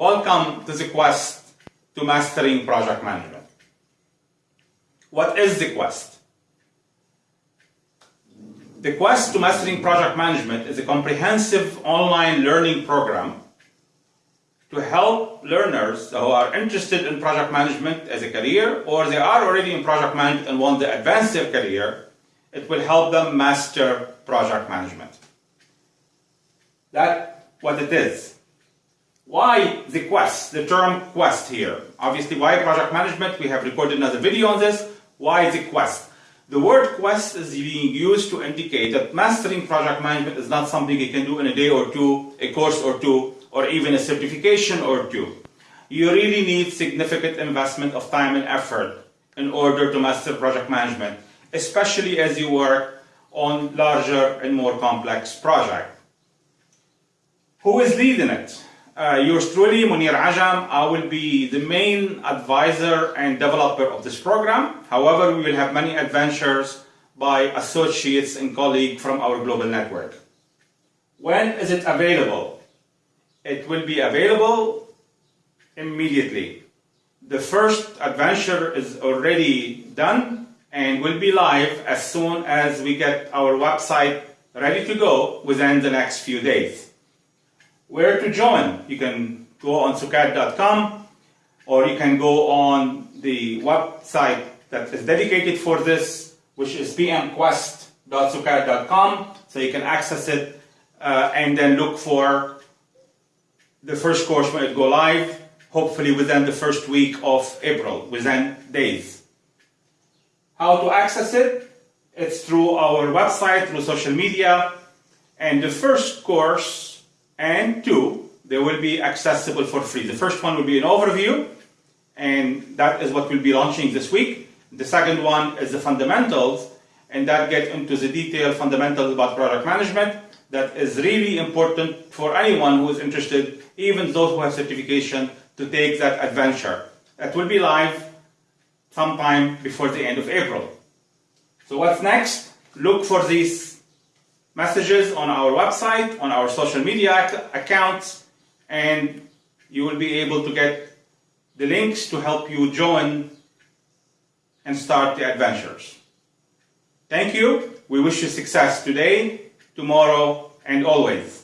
Welcome to the quest to mastering project management. What is the quest? The quest to mastering project management is a comprehensive online learning program to help learners who are interested in project management as a career or they are already in project management and want to advance their career, it will help them master project management. That's what it is. Why the quest, the term quest here? Obviously, why project management? We have recorded another video on this. Why the quest? The word quest is being used to indicate that mastering project management is not something you can do in a day or two, a course or two, or even a certification or two. You really need significant investment of time and effort in order to master project management, especially as you work on larger and more complex projects. Who is leading it? Uh, yours truly, Mounir Ajam. I will be the main advisor and developer of this program. However, we will have many adventures by associates and colleagues from our global network. When is it available? It will be available immediately. The first adventure is already done and will be live as soon as we get our website ready to go within the next few days. Where to join? You can go on sukad.com or you can go on the website that is dedicated for this, which is pmquest.sukad.com. So you can access it uh, and then look for the first course when it go live, hopefully within the first week of April, within days. How to access it? It's through our website, through social media, and the first course and two, they will be accessible for free. The first one will be an overview, and that is what we'll be launching this week. The second one is the fundamentals, and that gets into the detailed fundamentals about product management. That is really important for anyone who is interested, even those who have certification, to take that adventure. That will be live sometime before the end of April. So what's next? Look for these messages on our website, on our social media accounts, and you will be able to get the links to help you join and start the adventures. Thank you. We wish you success today, tomorrow, and always.